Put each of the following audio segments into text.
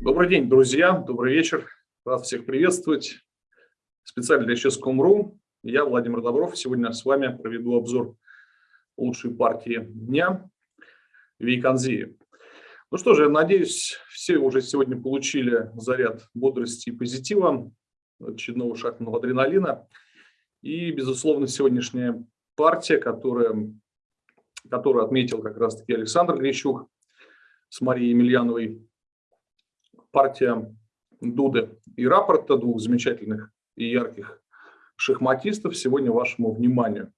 Добрый день, друзья, добрый вечер. Рад всех приветствовать. Специально для Ческом.ру. Я Владимир Добров. Сегодня с вами проведу обзор лучшей партии дня Вейконзии. Ну что же, надеюсь, все уже сегодня получили заряд бодрости и позитива, очередного шахтного адреналина. И, безусловно, сегодняшняя партия, которая, которую отметил как раз-таки Александр Грищук с Марией Емельяновой, партия Дуды и рапорта двух замечательных и ярких шахматистов сегодня вашему вниманию.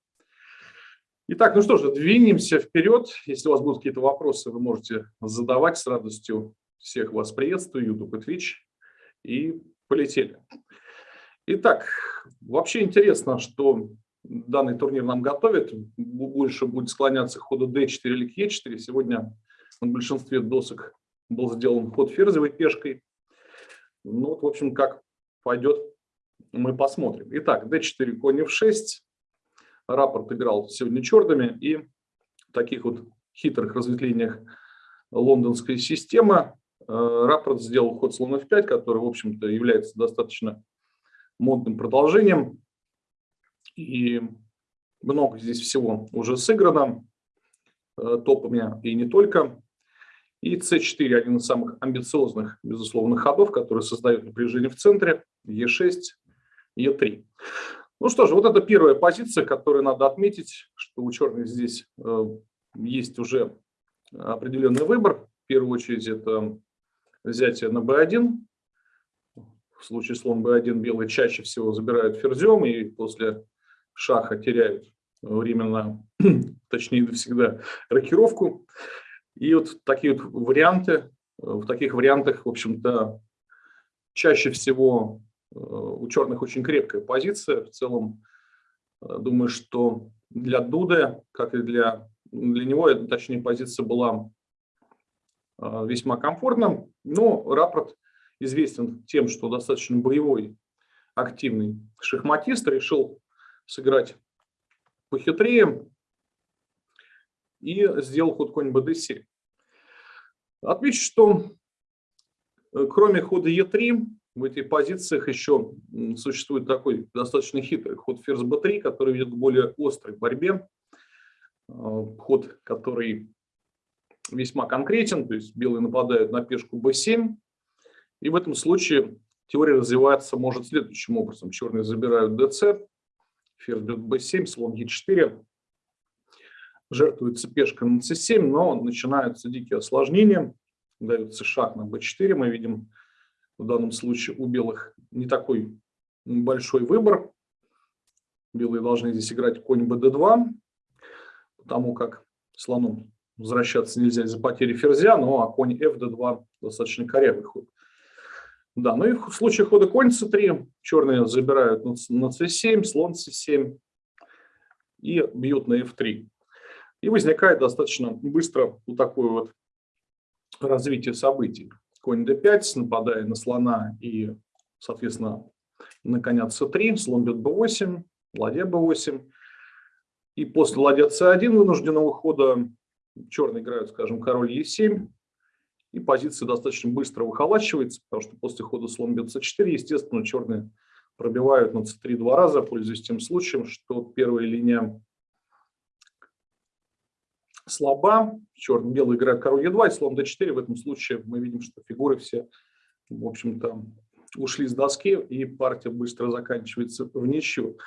Итак, ну что же, двинемся вперед. Если у вас будут какие-то вопросы, вы можете задавать с радостью. Всех вас приветствую, YouTube и Twitch. И полетели. Итак, вообще интересно, что данный турнир нам готовит. Больше будет склоняться к ходу D4 или E4. Сегодня на большинстве досок был сделан ход ферзевой пешкой. Ну вот, в общем, как пойдет, мы посмотрим. Итак, d4, конь f6. Рапорт играл сегодня черными. И в таких вот хитрых разветвлениях лондонской системы э, рапорт сделал ход слон f5, который, в общем-то, является достаточно модным продолжением. И много здесь всего уже сыграно э, топами и не только. И c4 один из самых амбициозных, безусловно, ходов, который создает напряжение в центре, e6, e3. Ну что же, вот это первая позиция, которую надо отметить, что у черных здесь э, есть уже определенный выбор. В первую очередь это взятие на b1. В случае слон b1 белые чаще всего забирают ферзем и после шаха теряют временно, точнее всегда, рокировку. И вот такие вот варианты, в таких вариантах, в общем-то, чаще всего э, у черных очень крепкая позиция. В целом, э, думаю, что для Дуды, как и для, для него, точнее, позиция была э, весьма комфортна. Но рапорт известен тем, что достаточно боевой, активный шахматист, решил сыграть похитрее, и сделал ход конь bd7. Отмечу, что э, кроме хода e3 в этих позициях еще существует такой достаточно хитрый ход ферзь b3, который ведет к более острой борьбе. Э, ход, который весьма конкретен, то есть белые нападают на пешку b7. И в этом случае теория развивается может следующим образом. Черные забирают dc, ферзь бьет b7, слон e4, жертвуется пешка на c7, но начинаются дикие осложнения, дается шаг на b4, мы видим в данном случае у белых не такой большой выбор. Белые должны здесь играть конь bd2, потому как слону возвращаться нельзя из-за потери ферзя, ну а конь fd2 достаточно корявый ход. Да, ну и в случае хода конь c3 черные забирают на c7, слон c7 и бьют на f3. И возникает достаточно быстро вот такое вот развитие событий. Конь d5, нападая на слона и, соответственно, на коня c3, слон бьет b8, ладья b8. И после ладья c1 вынужденного хода черные играют, скажем, король e7. И позиция достаточно быстро выхолачивается, потому что после хода слон бьет c4, естественно, черные пробивают на c3 два раза, пользуясь тем случаем, что первая линия слаба. Черно-белый играет король Е2 и слон d4. В этом случае мы видим, что фигуры все, в общем-то, ушли с доски, и партия быстро заканчивается в ничью.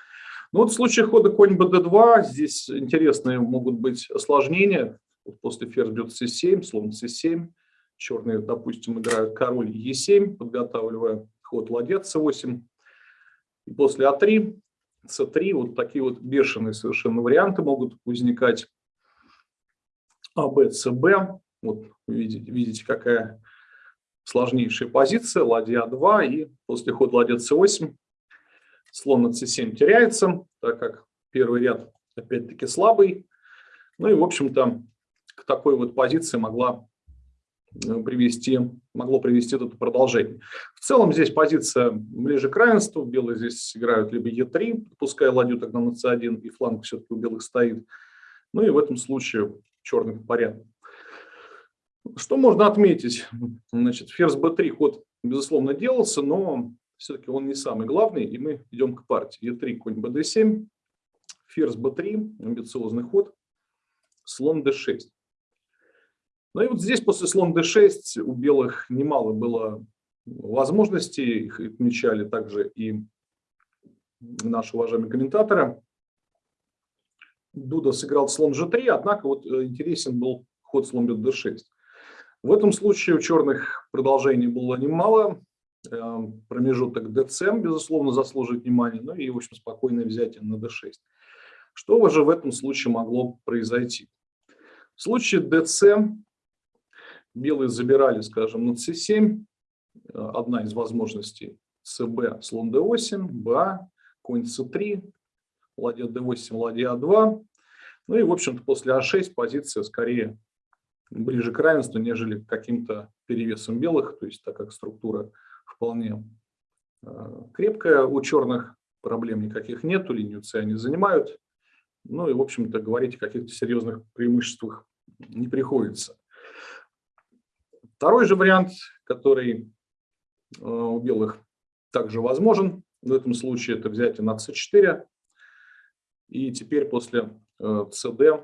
Ну вот в случае хода конь bd2 здесь интересные могут быть осложнения. После ферзь бьет c7, слон c7. Черные, допустим, играют король e7, подготавливая ход ладья c8. И после а3, c3, вот такие вот бешеные совершенно варианты могут возникать. А, Б, С, Б. Вот видите, видите, какая сложнейшая позиция. Ладья 2 и после хода ладья С8 слон на С7 теряется, так как первый ряд опять-таки слабый. Ну и, в общем-то, к такой вот позиции могла э, привести, могло привести это продолжение. В целом здесь позиция ближе к равенству. Белые здесь играют либо Е3, пускай ладью тогда на С1, и фланг все-таки у белых стоит. Ну и в этом случае черных порядок. Что можно отметить? Значит, ферзь b3 ход, безусловно, делался, но все-таки он не самый главный, и мы идем к партии. e3, конь bd7, ферзь b3, амбициозный ход, слон d6. Ну и вот здесь после слон d6 у белых немало было возможностей, их отмечали также и наши уважаемые комментаторы. Дуда сыграл слон g3, однако вот э, интересен был ход слон бьет d6. В этом случае у черных продолжений было немало. Э, промежуток dc, безусловно, заслуживает внимания, ну и, в общем, спокойное взятие на d6. Что же в этом случае могло произойти? В случае dc белые забирали, скажем, на c7, э, одна из возможностей, cb, слон d8, ba, конь c3, ладья d8, ладья a2. Ну и, в общем-то, после a6 позиция скорее ближе к равенству, нежели к каким-то перевесам белых, то есть так как структура вполне э, крепкая у черных, проблем никаких нет, линию С они занимают. Ну и, в общем-то, говорить о каких-то серьезных преимуществах не приходится. Второй же вариант, который э, у белых также возможен, в этом случае это взятие на c4. И теперь после cd э,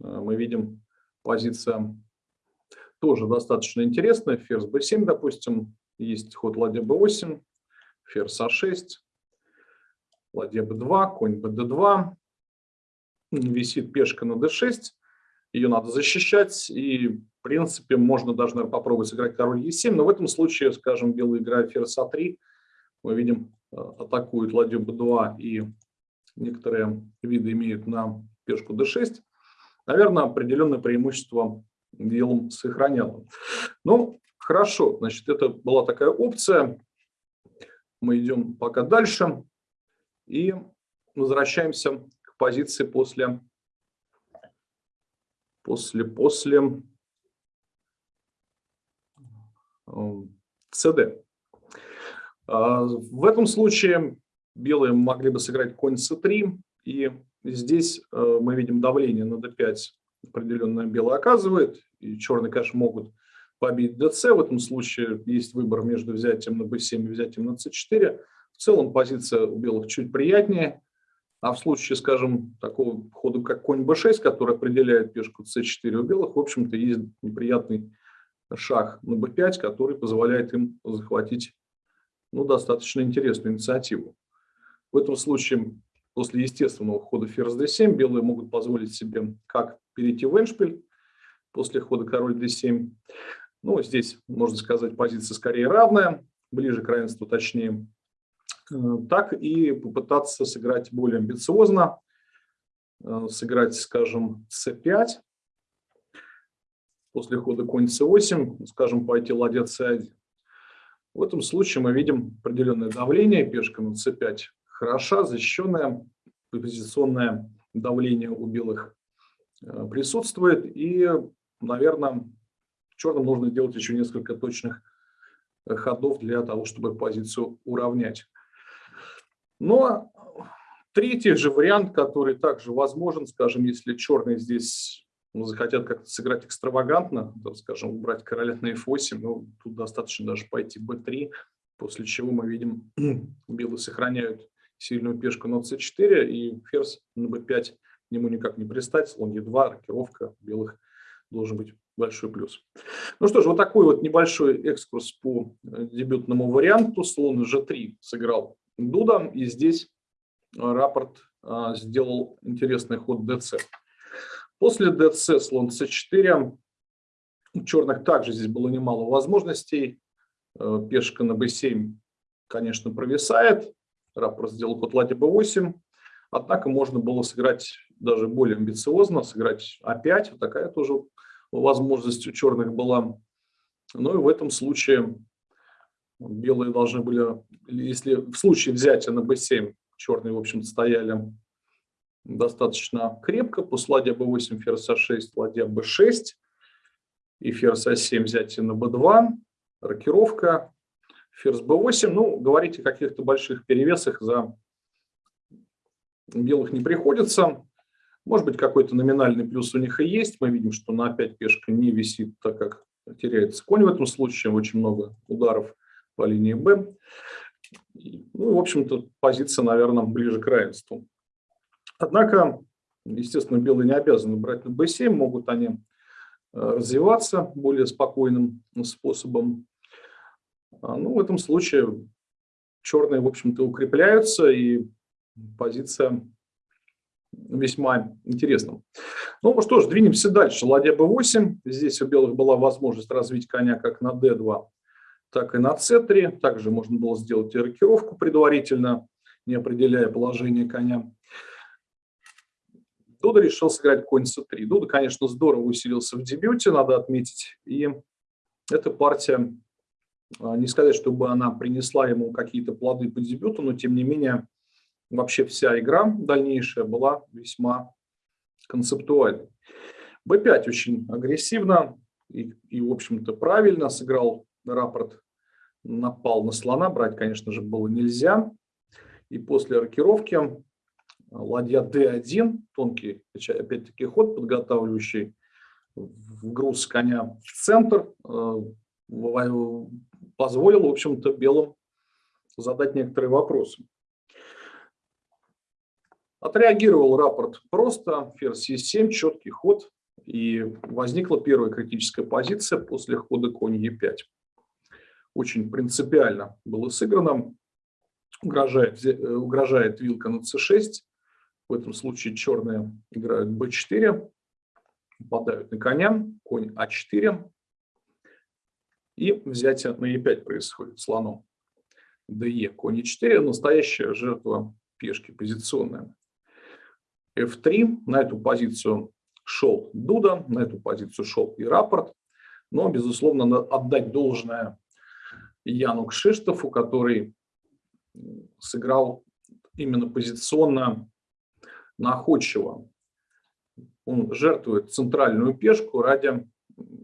мы видим позиция тоже достаточно интересная. Ферзь b7, допустим, есть ход ладья b8, ферзь a6, ладья b2, конь bd2, висит пешка на d6, ее надо защищать, и в принципе можно даже наверное, попробовать сыграть король e7, но в этом случае, скажем, белая играет ферзь a3, мы видим, э, атакует ладью b2 и некоторые виды имеют на пешку d6, наверное, определенное преимущество делом сохранял. Ну, хорошо, значит, это была такая опция. Мы идем пока дальше и возвращаемся к позиции после, после, после CD. Э, а, в этом случае белые могли бы сыграть конь c3, и здесь э, мы видим давление на d5 определенное белое оказывает, и черные, конечно, могут побить dc. В этом случае есть выбор между взятием на b7 и взятием на c4. В целом позиция у белых чуть приятнее. А в случае, скажем, такого хода, как конь b6, который определяет пешку c4 у белых, в общем-то, есть неприятный шаг на b5, который позволяет им захватить ну, достаточно интересную инициативу. В этом случае, после естественного хода ферзь d7, белые могут позволить себе как перейти в эншпиль после хода король d7. Ну, здесь, можно сказать, позиция скорее равная, ближе к равенству точнее. Э, так и попытаться сыграть более амбициозно, э, сыграть, скажем, c5, после хода конь c8, скажем, пойти ладья c1. В этом случае мы видим определенное давление, пешка на c5 хороша, защищенное позиционное давление у белых Э, присутствует. И, наверное, черным нужно делать еще несколько точных э, ходов для того, чтобы позицию уравнять. Но третий же вариант, который также возможен, скажем, если черные здесь захотят как-то сыграть экстравагантно, там, скажем, убрать короля на f8, ну, тут достаточно даже пойти b3, после чего мы видим, белые сохраняют сильную пешку на c4 и ферзь на b5 к нему никак не пристать, слон Е2, рокировка белых должен быть большой плюс. Ну что ж, вот такой вот небольшой экскурс по э, дебютному варианту. Слон G3 сыграл Дуда, и здесь рапорт а, сделал интересный ход DC. После DC слон C4. У черных также здесь было немало возможностей. Э, пешка на B7, конечно, провисает. Рапорт сделал ладья B8. Однако можно было сыграть даже более амбициозно, сыграть опять. Вот такая тоже возможность у черных была. Ну и в этом случае белые должны были, если в случае взятия на b7, черные, в общем стояли достаточно крепко. После ладья b8, ферзь a6, ладья b6 и ферзь a7 взятие на b2, рокировка, ферзь b8. Ну, говорить о каких-то больших перевесах за белых не приходится. Может быть, какой-то номинальный плюс у них и есть. Мы видим, что на 5 пешка не висит, так как теряется конь в этом случае, очень много ударов по линии Б. Ну, в общем-то, позиция, наверное, ближе к равенству. Однако, естественно, белые не обязаны брать на b7, могут они э, развиваться более спокойным способом. А, ну, в этом случае черные, в общем-то, укрепляются, и позиция весьма интересна. Ну что ж, двинемся дальше. Ладья b8. Здесь у белых была возможность развить коня как на d2, так и на c3. Также можно было сделать и рокировку предварительно, не определяя положение коня. Дуда решил сыграть конь c3. Дуда, конечно, здорово усилился в дебюте, надо отметить. И эта партия, не сказать, чтобы она принесла ему какие-то плоды по дебюту, но тем не менее вообще вся игра дальнейшая была весьма концептуальной. b5 очень агрессивно и, и в общем-то, правильно сыграл рапорт, напал на слона, брать, конечно же, было нельзя. И после рокировки ладья d1, тонкий, опять-таки, ход, подготавливающий груз коня в центр, э, позволил, в общем-то, белым задать некоторые вопросы. Отреагировал рапорт просто, ферзь e7, четкий ход, и возникла первая критическая позиция после хода конь e5. Очень принципиально было сыграно, угрожает, угрожает вилка на c6, в этом случае черные играют b4, попадают на коня, конь а4, и взятие на e5 происходит слоном. de, конь e4, настоящая жертва пешки позиционная f3. На эту позицию шел Дуда, на эту позицию шел и рапорт. Но, безусловно, отдать должное Яну Кшиштофу, который сыграл именно позиционно находчиво. Он жертвует центральную пешку ради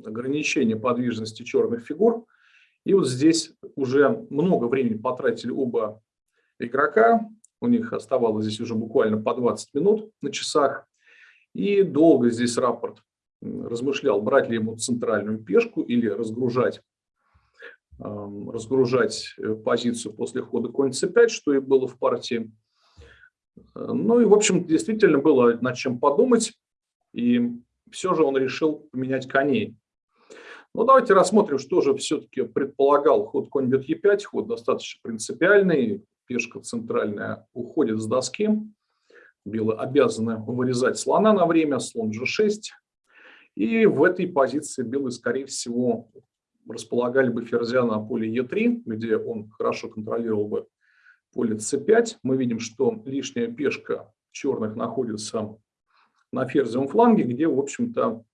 ограничения подвижности черных фигур. И вот здесь уже много времени потратили оба игрока. У них оставалось здесь уже буквально по 20 минут на часах. И долго здесь рапорт размышлял, брать ли ему центральную пешку или разгружать, разгружать э, позицию после хода конь c5, что и было в партии. Ну и, в общем, действительно было над чем подумать. И все же он решил поменять коней. Ну, давайте рассмотрим, что же все-таки предполагал ход конь бьет e5. Ход достаточно принципиальный пешка центральная уходит с доски. Белые обязаны вырезать слона на время, слон g6. И в этой позиции белые, скорее всего, располагали бы ферзя на поле e3, где он хорошо контролировал бы поле c5. Мы видим, что лишняя пешка черных находится на ферзевом фланге, где, в общем-то,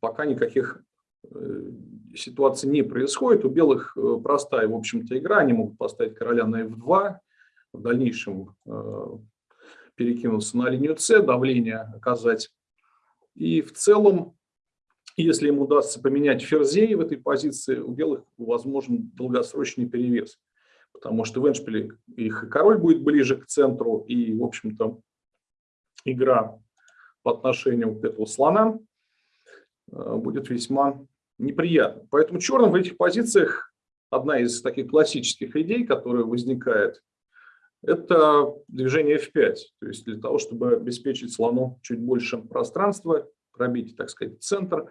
пока никаких Э, ситуации не происходит. У белых э, простая, в общем-то, игра. Они могут поставить короля на f2, в дальнейшем э, перекинуться на линию c, давление оказать. И в целом, если им удастся поменять ферзей в этой позиции, у белых возможен долгосрочный перевес. Потому что в Эншпиле их король будет ближе к центру, и, в общем-то, игра по отношению к этому слона будет весьма неприятно. Поэтому черным в этих позициях одна из таких классических идей, которая возникает, это движение F5. То есть для того, чтобы обеспечить слону чуть больше пространства, пробить, так сказать, центр.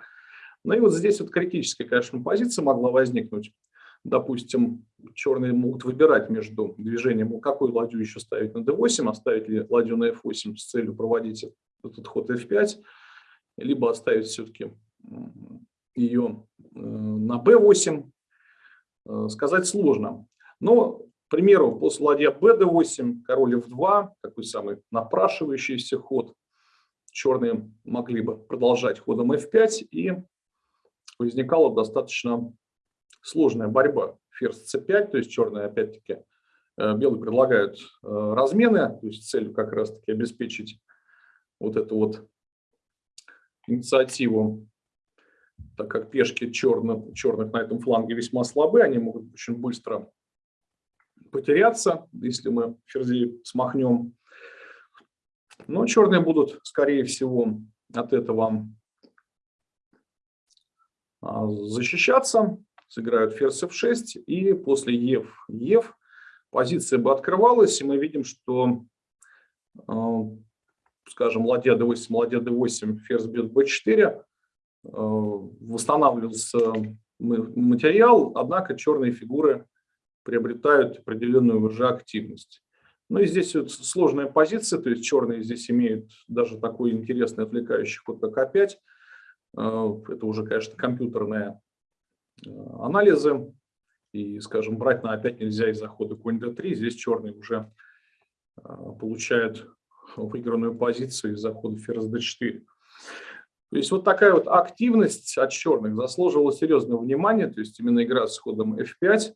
Ну и вот здесь вот критическая, конечно, позиция могла возникнуть. Допустим, черные могут выбирать между движением, какую ладью еще ставить на d8, оставить ли ладью на f8 с целью проводить этот ход f5, либо оставить все-таки ее э, на b8, э, сказать сложно. Но, к примеру, после ладья bd8, король f2, такой самый напрашивающийся ход, черные могли бы продолжать ходом f5, и возникала достаточно сложная борьба. Ферзь c5, то есть черные опять-таки, э, белые предлагают размены, то есть целью как раз-таки обеспечить вот эту вот инициативу так как пешки черных, черных на этом фланге весьма слабы, они могут очень быстро потеряться, если мы ферзей смахнем. Но черные будут, скорее всего, от этого а, защищаться, сыграют ферзь f6, и после ев, ев позиция бы открывалась, и мы видим, что, а, скажем, ладья d8, ладья d8, ферзь бьет b4, восстанавливался материал, однако черные фигуры приобретают определенную уже активность. Ну и здесь вот сложная позиция, то есть черные здесь имеют даже такой интересный отвлекающий ход, как А5. Это уже, конечно, компьютерные э, анализы. И, скажем, брать на А5 нельзя из-за хода конь d3. Здесь черные уже э, получают выигранную позицию из-за хода ферзь d4. То есть вот такая вот активность от черных заслуживала серьезного внимания, то есть именно игра с ходом f5,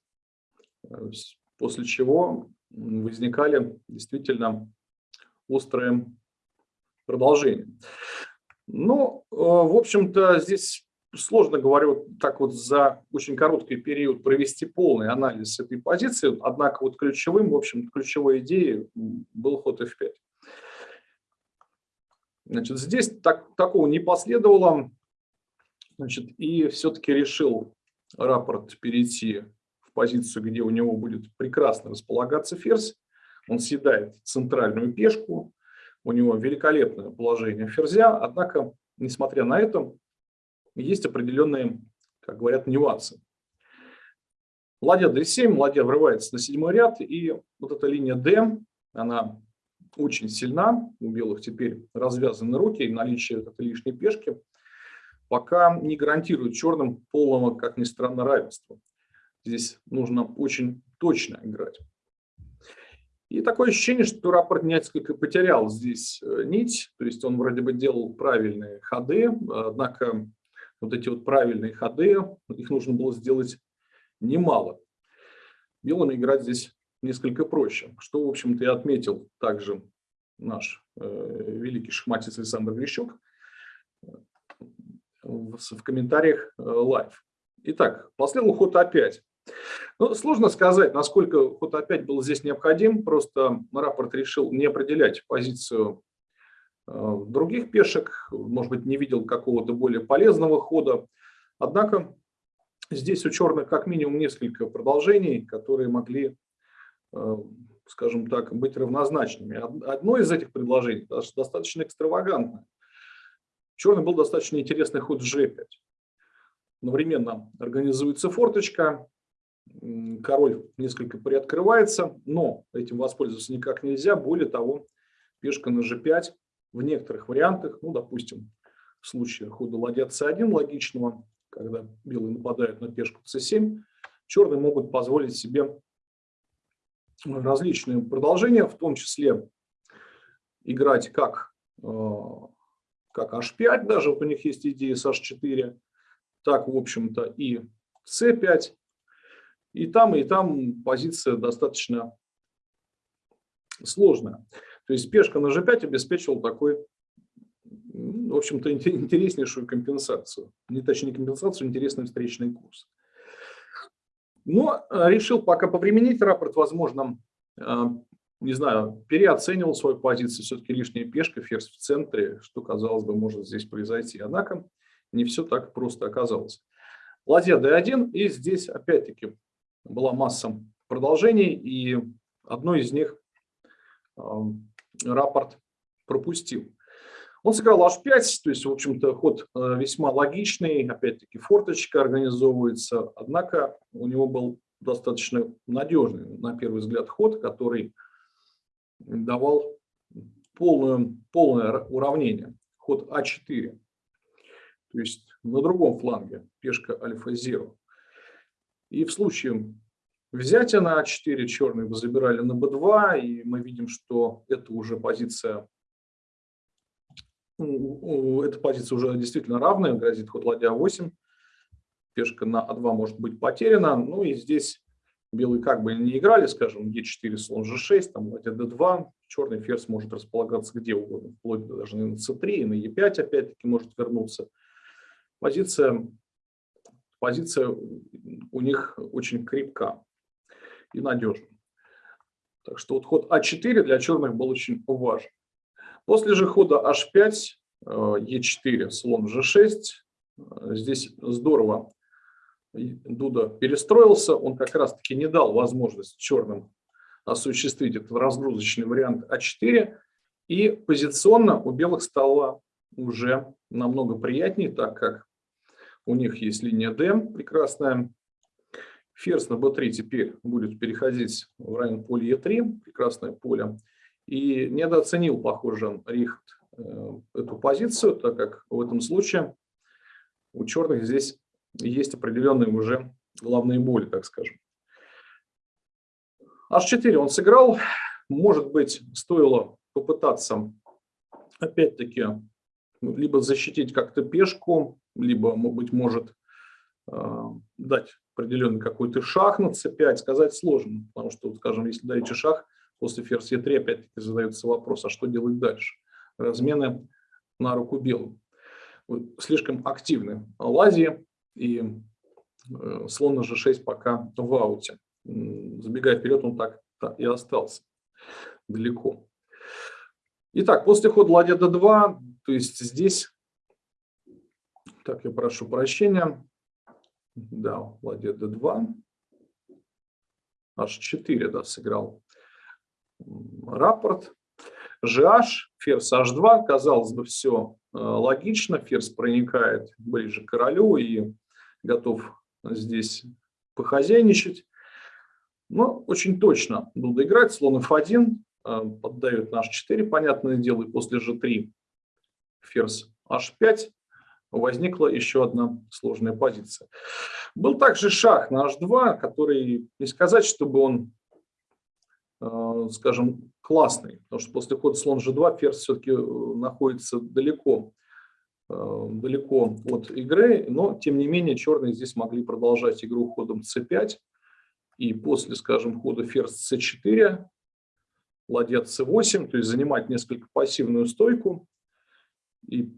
э, после чего возникали действительно острые продолжения. Ну, э, в общем-то, здесь сложно, говорю, так вот за очень короткий период провести полный анализ этой позиции, однако вот ключевым, в общем ключевой идеей был ход f5. Значит, здесь так, такого не последовало, значит, и все-таки решил рапорт перейти позицию, где у него будет прекрасно располагаться ферзь. Он съедает центральную пешку, у него великолепное положение ферзя, однако, несмотря на это, есть определенные, как говорят, нюансы. Ладья d7, ладья врывается на седьмой ряд, и вот эта линия d, она очень сильна, у белых теперь развязаны руки, и наличие этой лишней пешки пока не гарантирует черным полного, как ни странно, равенства. Здесь нужно очень точно играть. И такое ощущение, что рапорт несколько потерял здесь э, нить, то есть он вроде бы делал правильные ходы, однако вот эти вот правильные ходы, их нужно было сделать немало. Белым играть здесь несколько проще, что, в общем-то, и отметил также наш э, великий шахматист Александр Грищук э, в, в комментариях э, live. Итак, последовал ход опять. Ну, сложно сказать, насколько ход опять был здесь необходим. Просто Раппорт решил не определять позицию э, других пешек, может быть, не видел какого-то более полезного хода. Однако здесь у черных как минимум несколько продолжений, которые могли, скажем так, быть равнозначными. Одно из этих предложений достаточно экстравагантное. Черный был достаточно интересный ход g5. Одновременно организуется форточка, король несколько приоткрывается, но этим воспользоваться никак нельзя. Более того, пешка на g5 в некоторых вариантах, ну, допустим, в случае хода ладья c1 логичного, когда белые нападают на пешку c7, черные могут позволить себе различные продолжения, в том числе играть как, э, как h5, даже вот у них есть идея с h4, так, в общем-то, и c5, и там, и там позиция достаточно сложная. То есть пешка на g5 обеспечивал такой, в общем-то, интереснейшую компенсацию. Не точнее компенсацию, интересный встречный курс. Но э, решил пока повременить рапорт, возможно, э, не знаю, переоценивал свою позицию, все-таки лишняя пешка, ферзь в центре, что, казалось бы, может здесь произойти. Однако не все так просто оказалось. Ладья d1, и здесь опять-таки была масса продолжений, и одно из них э, рапорт пропустил. Он сыграл h5, то есть, в общем-то, ход э, весьма логичный, опять-таки форточка организовывается, однако у него был достаточно надежный, на первый взгляд, ход, который давал полную, полное уравнение. Ход а4, то есть на другом фланге пешка альфа-0. И в случае взятия на А4 черные вы забирали на Б2, и мы видим, что это уже позиция, эта позиция уже действительно равная, грозит ход ладья 8, пешка на А2 может быть потеряна, ну и здесь белые как бы не играли, скажем, Е4, слон G6, там ладья D2, черный ферзь может располагаться где угодно, вплоть даже на c3, и на Е5 опять-таки может вернуться. Позиция позиция у них очень крепка и надежна. Так что вот ход А4 для черных был очень важен. После же хода H5, Е4, э, слон G6, здесь здорово Дуда перестроился, он как раз-таки не дал возможность черным осуществить этот разгрузочный вариант А4, и позиционно у белых стало уже намного приятнее, так как у них есть линия D прекрасная. Ферзь на b3 теперь будет переходить в район поля e3, прекрасное поле. И недооценил, похоже, Рихт э, эту позицию, так как в этом случае у черных здесь есть определенные уже главные боли, так скажем. H4 он сыграл. Может быть, стоило попытаться, опять-таки, либо защитить как-то пешку, либо, быть может, э, дать определенный какой-то шаг на c5, сказать сложно, потому что, скажем, если даете шаг, после ферзь e3 опять-таки задается вопрос, а что делать дальше? Размены на руку белым. Слишком активны лазии, и э, слон на g6 пока в ауте. Забегая вперед, он так и остался далеко. Итак, после хода ладья d2, то есть здесь, так, я прошу прощения, да, ладья d2, h4, да, сыграл рапорт. GH, ферзь h2, казалось бы, все э, логично, ферзь проникает ближе к королю и готов здесь похозяйничать. Но очень точно буду играть. Слон f1, э, поддает на h4, понятное дело, и после g3 ферзь h5 возникла еще одна сложная позиция. Был также шах на h2, который, не сказать, чтобы он, скажем, классный, потому что после хода слон g2 ферзь все-таки э, находится далеко Э, далеко от игры, но тем не менее черные здесь могли продолжать игру ходом c5 и после, скажем, хода ферзь c4, ладья c8, то есть занимать несколько пассивную стойку. И,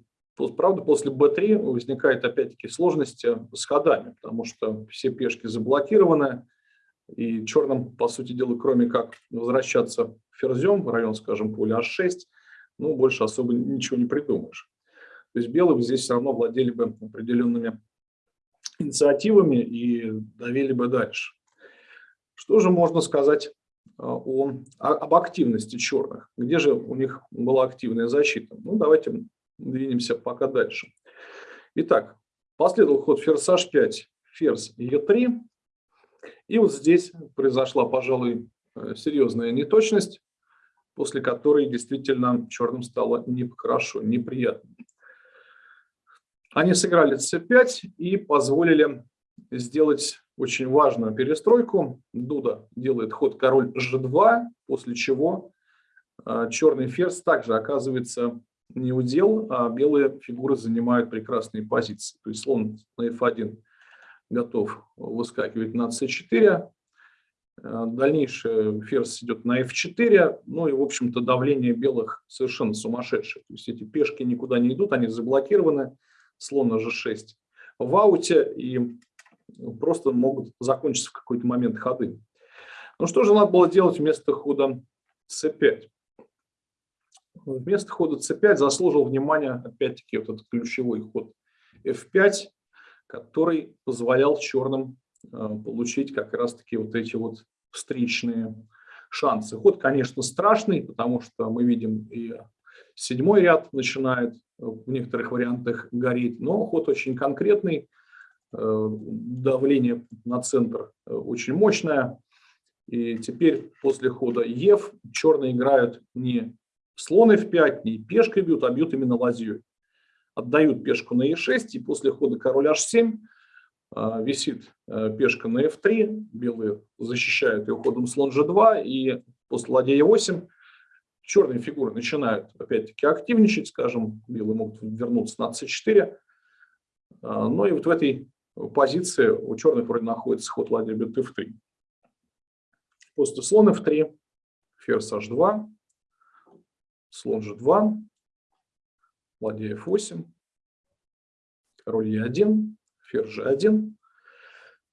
правда, после b3 возникает опять-таки сложности с ходами, потому что все пешки заблокированы, и черным, по сути дела, кроме как возвращаться ферзем в район, скажем, поля h6, ну, больше особо ничего не придумаешь. То есть белые здесь все равно владели бы определенными инициативами и давили бы дальше. Что же можно сказать а, о, об активности черных? Где же у них была активная защита? Ну, давайте двинемся пока дальше. Итак, последовал ход ферзь h5, ферзь e3. И вот здесь произошла, пожалуй, э, серьезная неточность, после которой действительно черным стало нехорошо, неприятно. Они сыграли c5 и позволили сделать очень важную перестройку. Дуда делает ход король g2, после чего а, черный ферзь также оказывается не удел, а белые фигуры занимают прекрасные позиции. То есть слон на f1 готов выскакивать на c4, а, дальнейшее ферзь идет на f4, ну и, в общем-то, давление белых совершенно сумасшедшее. То есть эти пешки никуда не идут, они заблокированы, слон на g6 в ауте и просто могут закончиться в какой-то момент ходы. Ну что же надо было делать вместо хода c5? Вместо хода c5 заслужил внимание, опять-таки, вот этот ключевой ход f5, который позволял черным э, получить как раз-таки вот эти вот встречные шансы. Ход, конечно, страшный, потому что мы видим и седьмой ряд начинает в некоторых вариантах гореть, но ход очень конкретный, э, давление на центр э, очень мощное. И теперь после хода Ев черные играют не слон f5, не пешкой бьют, а бьют именно ладьей. Отдают пешку на e6, и после хода король h7 э, висит пешка на f3, белые защищают ее ходом слон g2, и после ладья e8 черные фигуры начинают опять-таки активничать, скажем, белые могут вернуться на c4. А, но и вот в этой позиции у черных вроде находится ход ладья бьет f3. После слон f3, ферзь h2, слон g2, ладья f8, король e1, ферзь g1,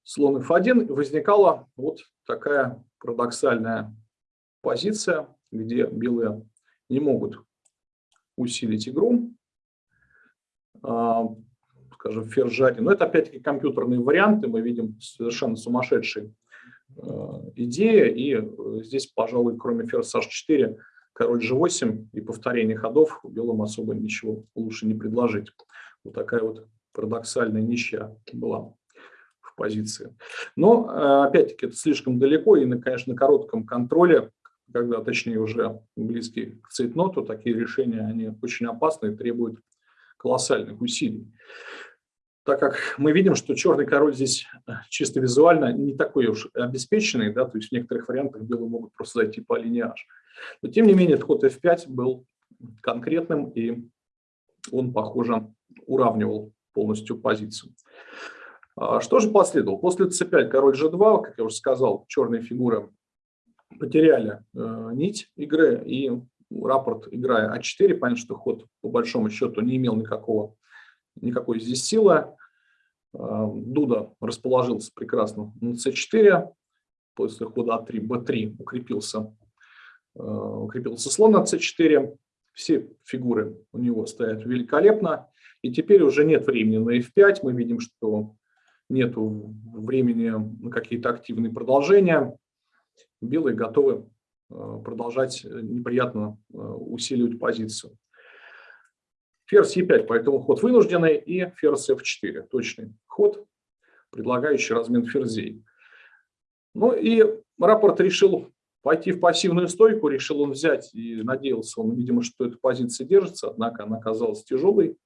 слон f1. Возникала вот такая парадоксальная позиция, где белые не могут усилить игру. А, скажем, ферзь g1. Но это опять-таки компьютерные варианты, мы видим совершенно сумасшедшие э, идеи. И здесь, пожалуй, кроме ферзь h4, король g8 и повторение ходов белым особо ничего лучше не предложить. Вот такая вот парадоксальная ничья была в позиции. Но, э, опять-таки, это слишком далеко, и, конечно, на коротком контроле, когда, точнее, уже близкий к цейтноту, такие решения, они очень опасны и требуют колоссальных усилий. Так как мы видим, что черный король здесь э, чисто визуально не такой уж обеспеченный, да, то есть в некоторых вариантах белые могут просто зайти по линии H. Но тем не менее, ход f5 был конкретным, и он, похоже, уравнивал полностью позицию. А что же последовало? После c5 король g2, как я уже сказал, черные фигуры потеряли э, нить игры, и рапорт, играя а4, понятно, что ход по большому счету не имел никакого, никакой здесь силы. Э, Дуда расположился прекрасно на c4, после хода а3, b3 укрепился, укрепился слон на c4, все фигуры у него стоят великолепно. И теперь уже нет времени на f5. Мы видим, что нет времени на какие-то активные продолжения. Белые готовы э, продолжать неприятно э, усиливать позицию. Ферзь e5, поэтому ход вынужденный, и ферзь f4, точный ход, предлагающий размен ферзей. Ну и рапорт решил пойти в пассивную стойку, решил он взять, и надеялся он, видимо, что эта позиция держится, однако она оказалась тяжелой.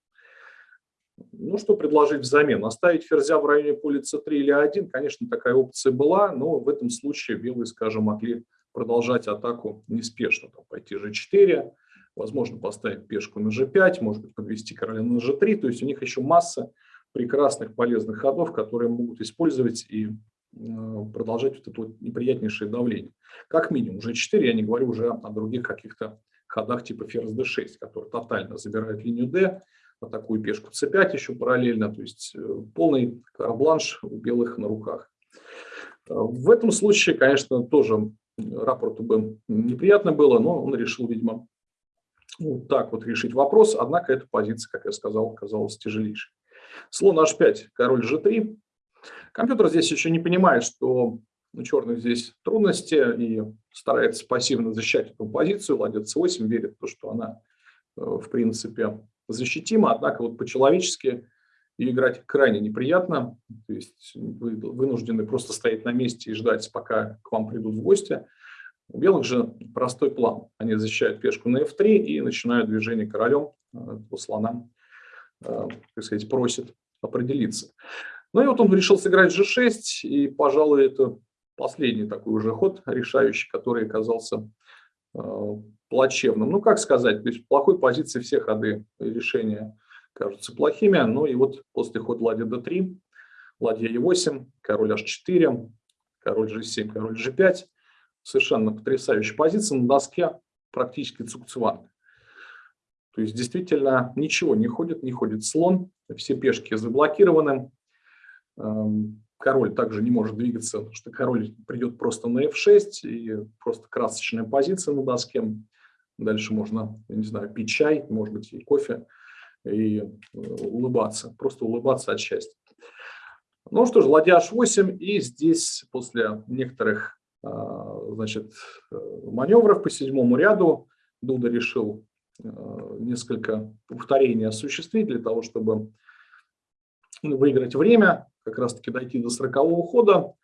Ну, что предложить взамен? Оставить ферзя в районе поля c3 или 1, конечно, такая опция была, но в этом случае белые, скажем, могли продолжать атаку неспешно, там, пойти g4, возможно, поставить пешку на g5, может быть, подвести короля на g3, то есть у них еще масса прекрасных полезных ходов, которые могут использовать и продолжать вот это вот неприятнейшее давление. Как минимум, уже 4, я не говорю уже о других каких-то ходах типа ферзь d6, который тотально забирает линию d, атакует пешку c5 еще параллельно, то есть э, полный карбланш у белых на руках. Э, в этом случае, конечно, тоже рапорту бы неприятно было, но он решил, видимо, вот так вот решить вопрос, однако эта позиция, как я сказал, оказалась тяжелейшей. Слон h5, король g3, Компьютер здесь еще не понимает, что у черных здесь трудности и старается пассивно защищать эту позицию. Ладья c8 верит в то, что она, э, в принципе, защитима, однако вот по-человечески ее играть крайне неприятно. То есть вы вынуждены просто стоять на месте и ждать, пока к вам придут в гости. У белых же простой план. Они защищают пешку на f3 и начинают движение королем. Э, по слонам, э, так сказать, просит определиться. Ну и вот он решил сыграть g6, и, пожалуй, это последний такой уже ход решающий, который оказался э, плачевным. Ну, как сказать, то есть в плохой позиции все ходы решения кажутся плохими. Ну и вот после хода ладья d3, ладья e8, король h4, король g7, король g5. Совершенно потрясающая позиция на доске, практически цукцванг. То есть действительно ничего не ходит, не ходит слон, все пешки заблокированы, король также не может двигаться, потому что король придет просто на f6, и просто красочная позиция на доске. Дальше можно, я не знаю, пить чай, может быть, и кофе, и э, улыбаться, просто улыбаться от счастья. Ну что ж, ладья h8, и здесь после некоторых э, значит, э, маневров по седьмому ряду Дуда решил несколько повторений осуществить для того, чтобы выиграть время как раз-таки дойти до 40 хода.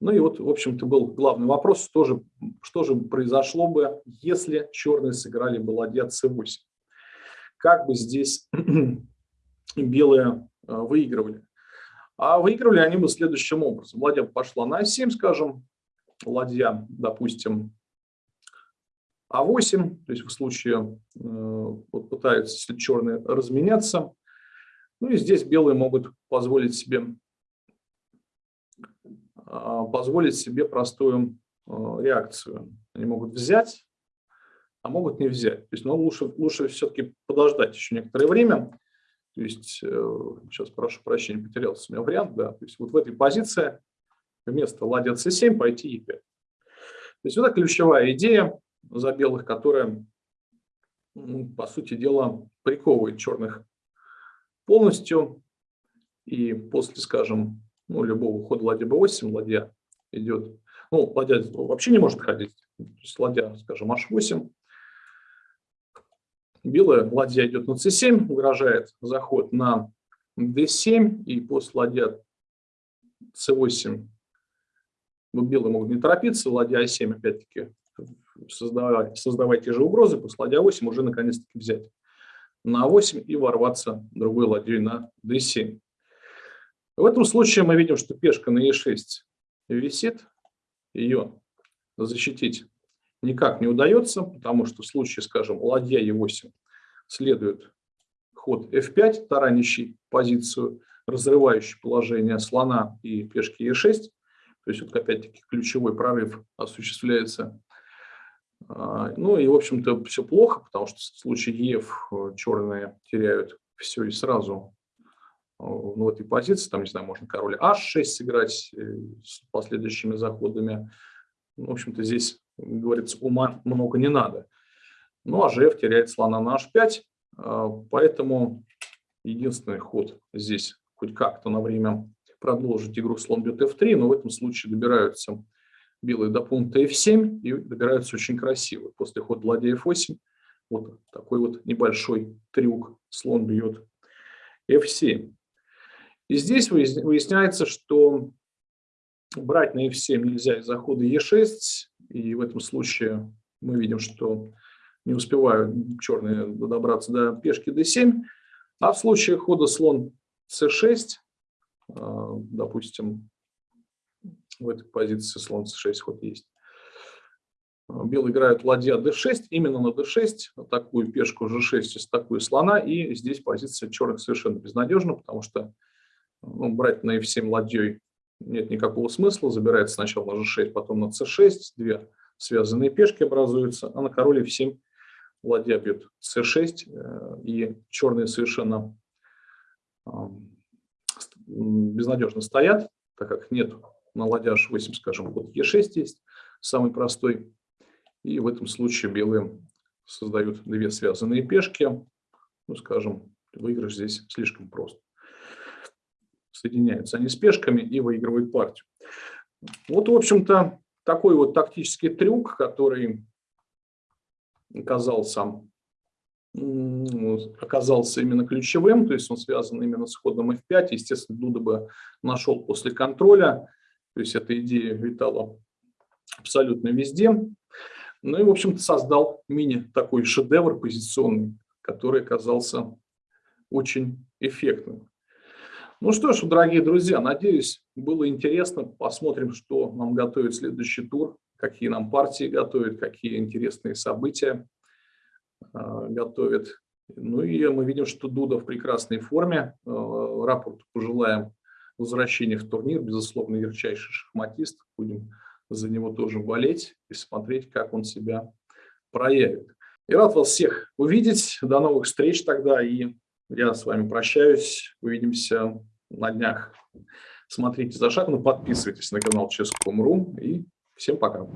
Ну и вот, в общем-то, был главный вопрос, тоже, что же произошло бы, если черные сыграли бы ладья c8. Как бы здесь белые э, выигрывали? А выигрывали они бы следующим образом. Ладья пошла на 7 скажем, ладья, допустим, а8, то есть в случае э, вот пытаются, черные, разменяться. Ну и здесь белые могут позволить себе позволить себе простую а, реакцию. Они могут взять, а могут не взять. То есть, но лучше, лучше все-таки подождать еще некоторое время. То есть, э, сейчас прошу прощения, потерялся у меня вариант, да. То есть, вот в этой позиции вместо ладья c7 пойти e5. То есть, вот это ключевая идея за белых, которая, по сути дела, приковывает черных полностью И после, скажем, ну, любого хода ладья b8, ладья идет, ну, ладья вообще не может ходить, то есть ладья, скажем, h8, белая ладья идет на c7, угрожает заход на d7, и после ладья c8 ну, белые могут не торопиться, ладья а7 опять-таки создавать, создавать те же угрозы, после ладья 8 уже наконец-таки взять на 8 и ворваться другой ладьей на d7. В этом случае мы видим, что пешка на e6 висит, ее защитить никак не удается, потому что в случае, скажем, ладья e8 следует ход f5, таранящий позицию, разрывающий положение слона и пешки e6. То есть, вот опять-таки, ключевой прорыв осуществляется. А, ну и, в общем-то, все плохо, потому что в случае ЕФ э, черные теряют все и сразу ну, в этой позиции. Там, не знаю, можно король H6 сыграть э, с последующими заходами. Ну, в общем-то, здесь, говорится, ума много не надо. Ну, а ЖФ теряет слона на H5, а, поэтому единственный ход здесь хоть как-то на время продолжить игру слон бьет f3, но в этом случае добираются белые до пункта f7 и добираются очень красиво. После хода ладья f8 вот такой вот небольшой трюк. Слон бьет f7. И здесь выясняется, что брать на f7 нельзя из-за хода e6. И в этом случае мы видим, что не успевают черные добраться до пешки d7. А в случае хода слон c6 а, допустим, в этой позиции слон c6 ход есть. Белые играют ладья d6, именно на d6, такую пешку g6 из такую слона, и здесь позиция черных совершенно безнадежна, потому что ну, брать на f7 ладьей нет никакого смысла, забирается сначала на g6, потом на c6, две связанные пешки образуются, а на король f7 ладья бьет c6, э, и черные совершенно безнадежно стоят, так как нет на ладья h8, скажем, вот e6 есть, самый простой. И в этом случае белые создают две связанные пешки. Ну, скажем, выигрыш здесь слишком прост. Соединяются они с пешками и выигрывают партию. Вот, в общем-то, такой вот тактический трюк, который оказался оказался именно ключевым, то есть он связан именно с ходом F5. Естественно, Дуда бы нашел после контроля, то есть эта идея витала абсолютно везде. Ну и, в общем-то, создал мини такой шедевр позиционный, который оказался очень эффектным. Ну что ж, дорогие друзья, надеюсь, было интересно. Посмотрим, что нам готовит следующий тур, какие нам партии готовят, какие интересные события. А, готовит. Ну и мы видим, что Дуда в прекрасной форме. А, рапорт пожелаем возвращения в турнир. Безусловно, ярчайший шахматист. Будем за него тоже болеть и смотреть, как он себя проявит. И рад вас всех увидеть. До новых встреч тогда. И я с вами прощаюсь. Увидимся на днях. Смотрите за шагом, подписывайтесь на канал Ческом.ру и всем пока.